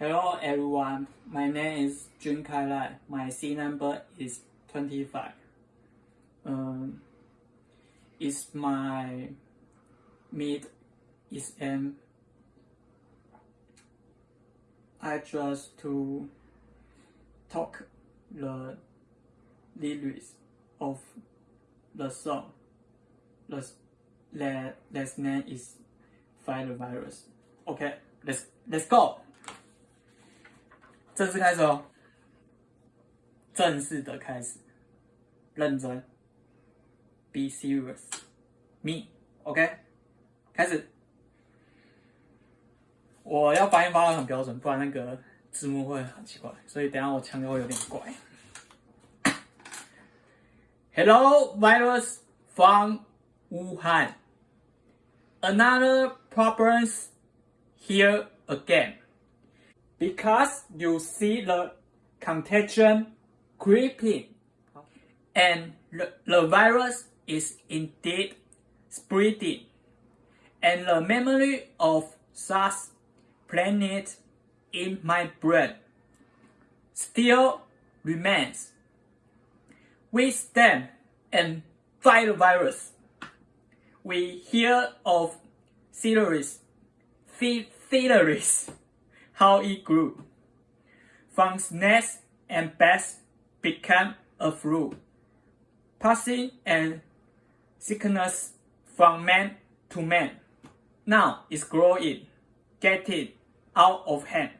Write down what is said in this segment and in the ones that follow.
Hello everyone, my name is Jun Kai Lai. My C number is 25. Um, it's my mid exam. I just to talk the lyrics of the song. The, the, the name is the Virus. Okay, let's let's go. 正式开始哦，正式的开始，认真，be serious，me，OK，开始。我要发音发的很标准，不然那个字幕会很奇怪，所以等下我腔调会有点怪。Hello, virus from Wuhan. Another problems here again. Because you see the contagion creeping and the, the virus is indeed spreading and the memory of SARS planet in my brain still remains. We stand and fight the virus. We hear of theories, theories how it grew. From snakes and bats became a flu. Passing and sickness from man to man. Now it's growing, getting out of hand.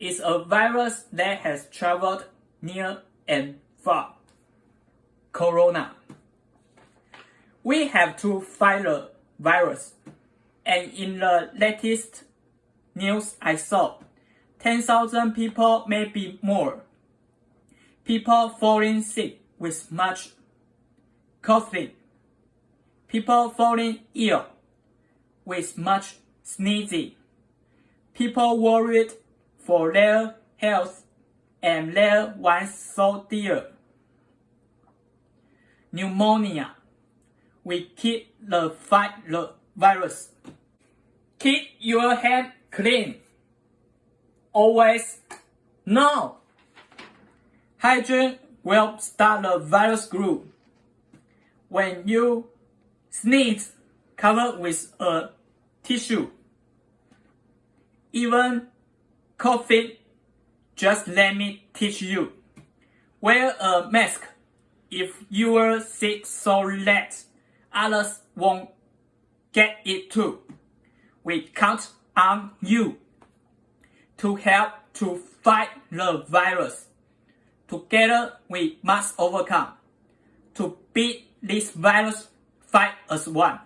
It's a virus that has traveled near and far. Corona. We have to fight the virus. And in the latest news I saw, 10,000 people, maybe more. People falling sick with much coughing. People falling ill with much sneezing. People worried for their health and their ones so dear. Pneumonia. We keep the fight the virus. Keep your hand clean always no. Hygiene will start the virus group. When you sneeze, cover with a tissue. Even coughing, just let me teach you. Wear a mask if you are sick so that others won't get it too. We count on you to help to fight the virus. Together we must overcome. To beat this virus, fight as one.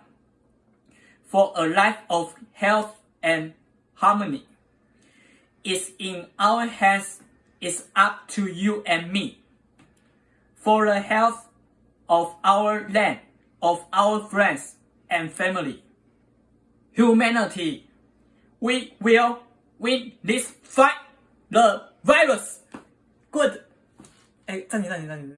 For a life of health and harmony. It's in our hands, it's up to you and me. For the health of our land, of our friends and family. Humanity, we will win this fight the virus. Good. 哎，暂停，暂停，暂停。